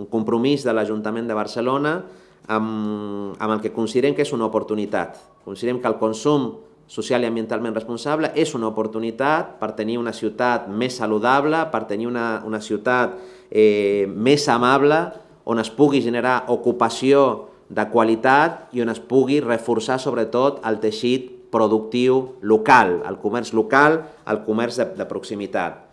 un compromís de l'Ajuntament de Barcelona amb, amb el que considerem que és una oportunitat. Considerem que el consum social i ambientalment responsable és una oportunitat per tenir una ciutat més saludable, per tenir una, una ciutat eh, més amable, on es pugui generar ocupació de qualitat i on es pugui reforçar sobretot el teixit productiu local, el comerç local, el comerç de, de proximitat.